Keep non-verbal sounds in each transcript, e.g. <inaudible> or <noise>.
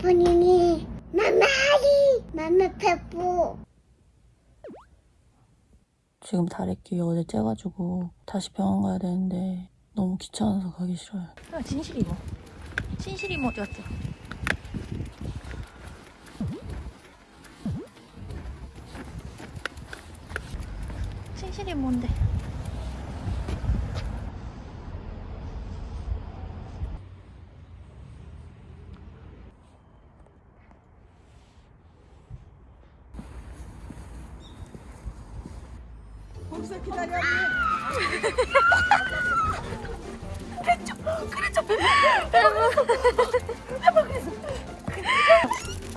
페퍼니니 마마리 마마 페퍼 지금 다래끼 어제 째가지고 다시 병원 가야 되는데 너무 귀찮아서 가기 싫어요. 아, 진실이 뭐? 진실이 뭐 어디 갔어? 진실이 뭔데?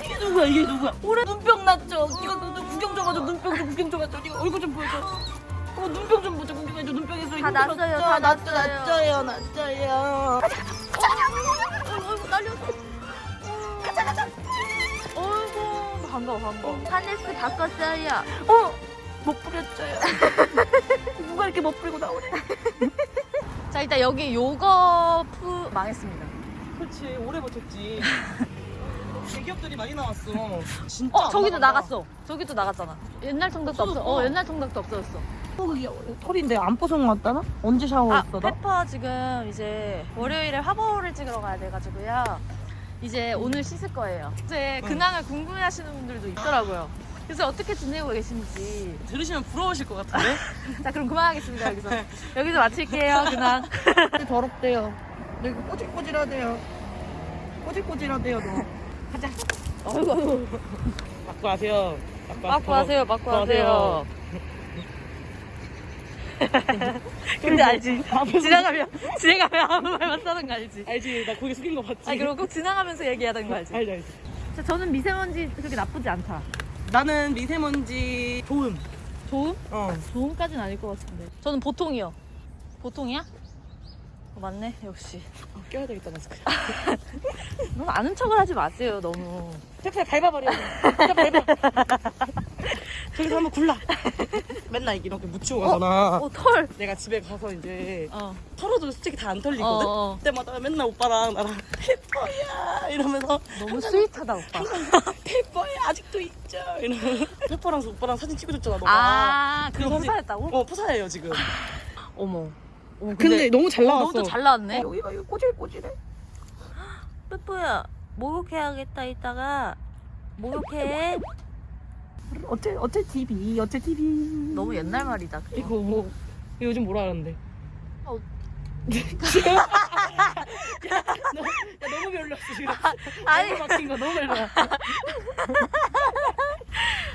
이게 누구야 이게 누구야 올해 눈병 났죠 이거 눈, 눈 구경 좀 하죠 눈병 좀 구경 좀 하죠 이거 얼굴 좀 보여줘 어 눈병 좀 보자 구경해줘 눈병 있어 다 났어요, 다 났죠. 났죠요 났죠요 어이구 날렸어. 가자 가자. 어이구 반가워 반가워. 하네스 바꿨어요. 못 뿌렸죠요 <laughs> 누가 이렇게 못 뿌리고 나오래 <laughs> 자 일단 여기 요거 푸 망했습니다. 그렇지 오래 버텼지 <laughs> 대기업들이 많이 나왔어 진짜 어안 저기도. 나갔어. 저기도 나갔잖아. 옛날 통닭도 없어. 어 옛날 통닭도 없어졌어. 어, 그게 털인데 안 뽀송 왔다나? 언제 아 샤워했어 나? 페퍼 지금 이제 월요일에 화보를 찍으러 가야 돼가지고요. 이제 오늘 씻을 거예요. 이제 응. 근황을 궁금해하시는 분들도 있더라고요. 그래서 어떻게 지내고 계신지. 들으시면 부러우실 것 같은데? <laughs> 자 그럼 그만하겠습니다 여기서. 여기서 마칠게요 근황. <laughs> 더럽대요 여기 꼬질꼬질하대요 꼬질꼬질하대요 너 가자 어이구. 맞고 하세요 맞고 하세요 맞고 하세요. <laughs> 근데 알지? 지나가면 지나가면 아무 말만 써는 거 알지? 알지 나 고개 숙인 거 봤지 아 그리고 꼭 지나가면서 얘기하는 거 알지? 알지 알지 자, 저는 미세먼지 그렇게 나쁘지 않다. 나는 미세먼지 좋음 좋음? 어 좋음까지는 아닐 것 같은데. 저는 보통이요. 보통이야? 어, 맞네 역시. 어, 껴야 되겠다 마스크 너무 <laughs> 아는 척을 하지 마세요 너무. 짝짝 밟아버려 짝짝 밟아 <laughs> 저기서 한번 굴라 <laughs> 맨날 이렇게 묻히고 가잖아 어 털. 내가 집에 가서 이제 어. 털어도 솔직히 다안 어, 털리거든 어. 그때마다 맨날 오빠랑 나랑 <laughs> 페퍼야 이러면서 너무 sweet하다 오빠. <laughs> 페퍼야 아직도 있죠 이러면 페퍼랑 오빠랑 사진 찍어줬잖아 너가 아 그거 그래서 프사했다고? 어 프사예요 지금 어머. 어머 근데, 너무 잘 나왔어 너도 잘 나왔네. 여기가 이거 꼬질꼬질해 <gasps> 뽀뽀야 목욕해야겠다 이따가 목욕해. 어째 어째 TV 어째 TV 너무 옛날 말이다. 그거. 이거 뭐 이거 요즘 뭐라 하는데 어. 지금 야, <laughs> 너, 야 너무 별로였어 지금 아니 너무 막힌 거 너무 별로야 <laughs>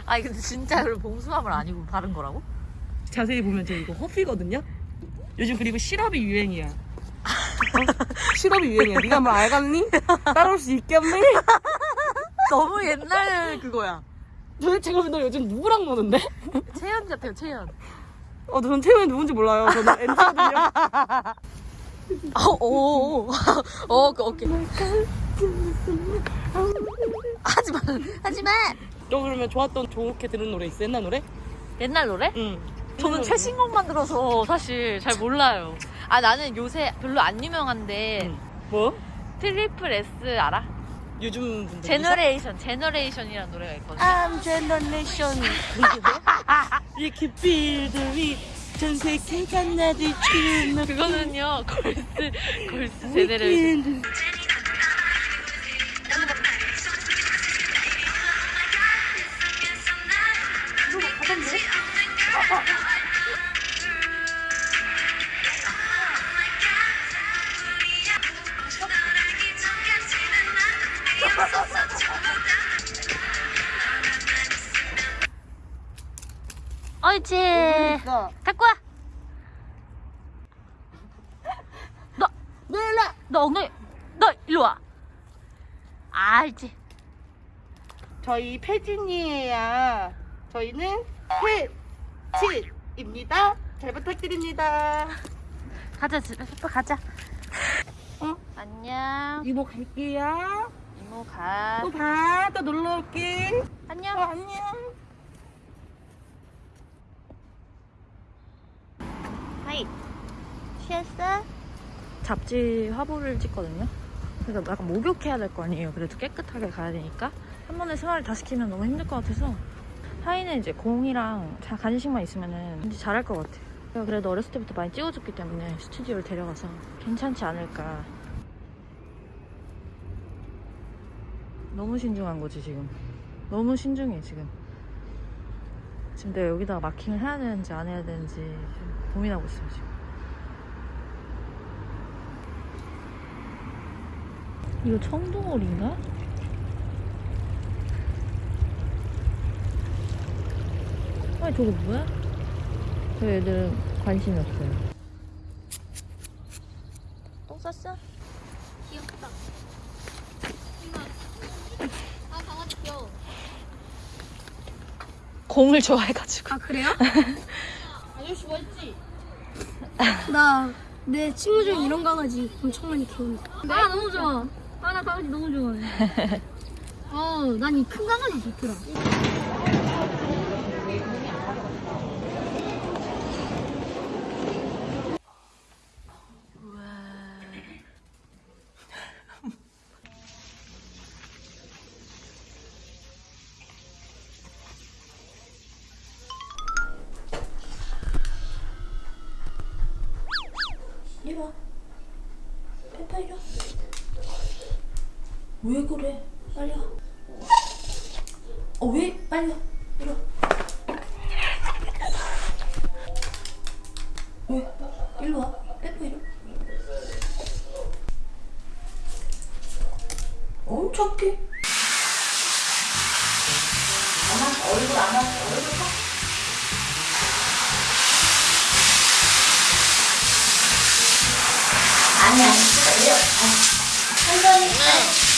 아니 근데 진짜 그 봉숭아물 아니고 바른 거라고? 자세히 보면 저 이거 허피거든요 요즘 그리고 시럽이 유행이야 어? <laughs> 시럽이 유행이야 네가 뭐 알겠니? 따라올 수 있겠니? 너무 옛날 그거야. 도대체 그럼 너 요즘 누구랑 노는데? <laughs> 채연 같아요 채연. 어, 저는 태연이 누군지 몰라요. 저는 엔지거든요. 어, 오, 오, 어, 그 어깨. 하지 마, 하지 마. 너 그러면 좋았던 좋게 들은 노래 있어? 옛날 노래? 옛날 노래? 응. 저는 최신곡만 들어서 사실 잘 몰라요. 아 나는 요새 별로 안 유명한데 응. 뭐? 트리플 S 알아? 요즘 분들. Generation, Generation이라는 노래가 있거든요. I'm generation. 이렇게 빌드위 전 세계가 나를 치는 그거는요 girls 걸스 제너레 옳지. 갖고 와. 너, 너 일로 와. 너 엉덩이, 너 일로 와. 알지. 저희 패진이에요. 저희는 패진입니다. 잘 부탁드립니다. 가자, 집에 가자. 어? 안녕. 이모 갈게요. 이모 가. 또 봐. 또 놀러 올게. 어, 안녕. 안녕. 하이. 취했어? 잡지 화보를 찍거든요. 그러니까 약간 목욕해야 될 거 아니에요. 그래도 깨끗하게 가야 되니까 한 번에 생활을 다 시키면 너무 힘들 것 같아서 하이는 이제 공이랑 자- 간식만 있으면은 왠지 잘할 것 같아. 제가 그래도 어렸을 때부터 많이 찍어줬기 때문에 스튜디오를 데려가서 괜찮지 않을까. 너무 신중한 거지 지금. 너무 신중해 지금. 지금 내가 여기다가 마킹을 해야 되는지 안 해야 되는지 지금 고민하고 있어요 지금. 이거 청둥오리인가? 아니 저거 뭐야? 저 애들은 관심이 없어요. 똥 쌌어? 귀엽다. 아, 강아지 귀여워. 공을 좋아해가지고. 아, 그래요? <laughs> 아저씨 멋지? 나, 내 친구 중에 이런 강아지 엄청 많이 키우는데. 아, 너무 좋아. 아, 나 강아지 너무 좋아해. <laughs> 어, 난 이 큰 강아지 좋더라. 왜 그래? 빨리 와. 어, 왜? 빨리 와. 이리 와. 왜? 이리 와. 페파 이리 착해. 안 와. 얼굴 안 와. 얼굴 봐. 아니, 아니, 이리 와. 아니. 천천히.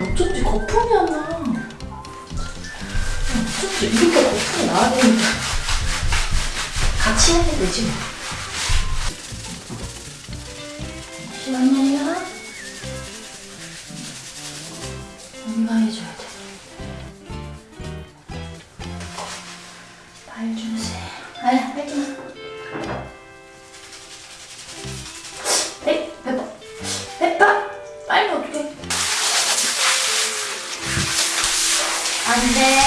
어쩐지 거품이 안 나. 어쩐지 이렇게 거품이 나야 되는데. 같이 해야 되지 뭐. 잠시만요. 언니가 해줘 안 돼.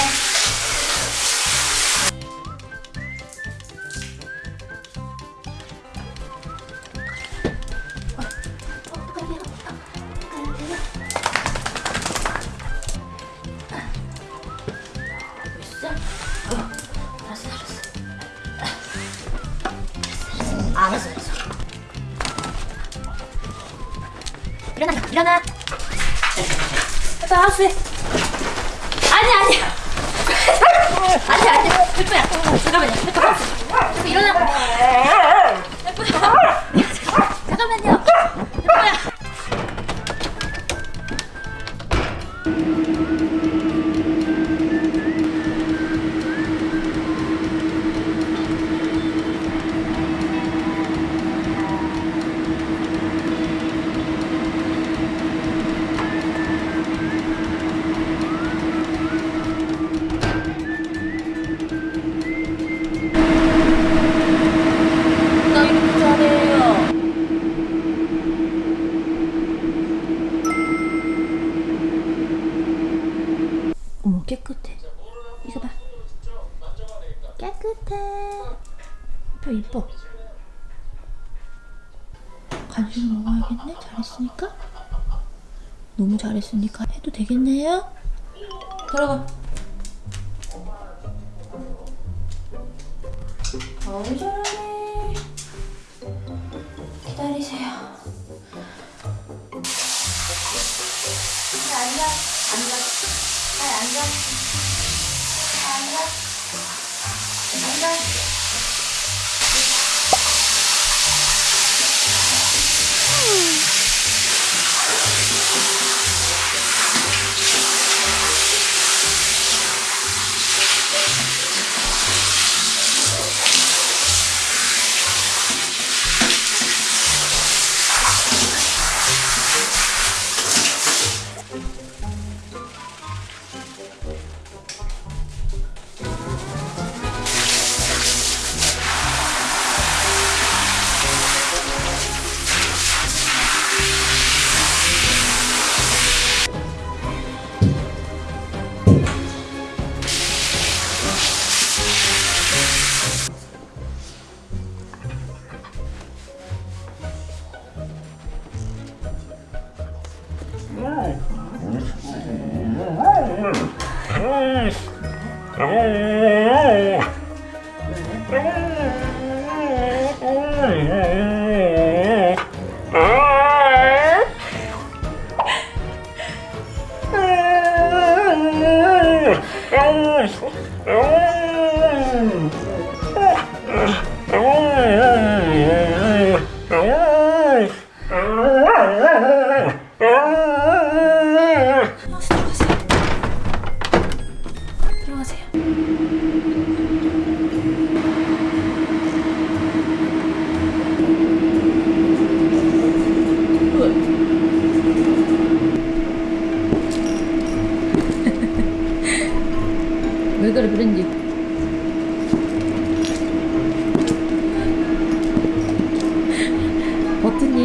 있어? 어, 알았어, 알았어. 알았어, 알았어. 일어나, 일어나. 페퍼 하우스. 아니, 아니. 아니, 아니. 페퍼야. 잠깐만요. 하우스. 페퍼 일어나. 페퍼야. 잠깐만요. 표 이뻐. 간식 먹어야겠네? 잘했으니까? 너무 잘했으니까 해도 되겠네요? 들어가. 어우 잘하네. 기다리세요. Bye. Travou! Travou! Travou!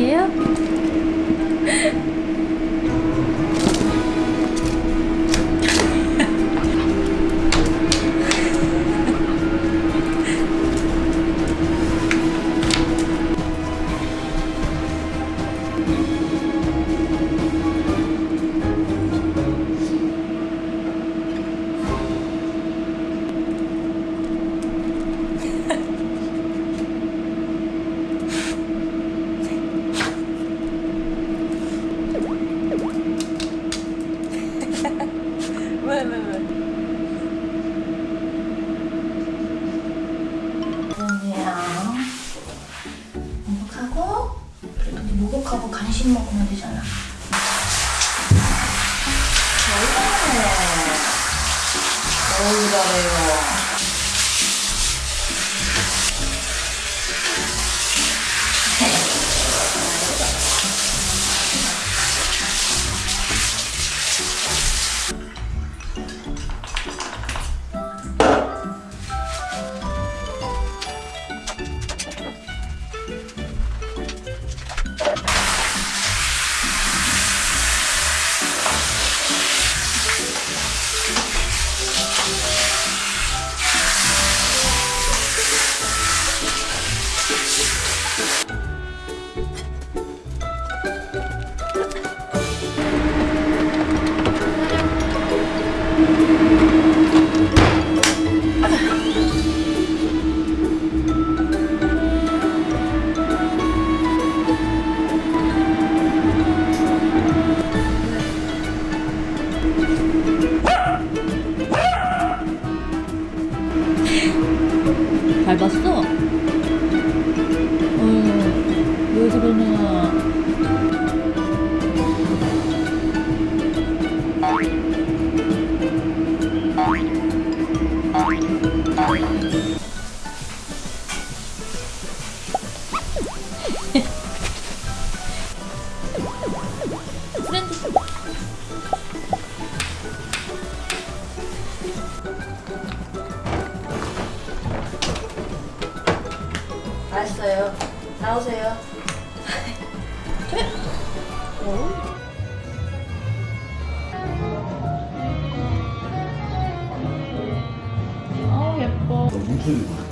Yeah. 나왔어요. 나오세요. 아 예뻐. 어, 뭉쳐지고.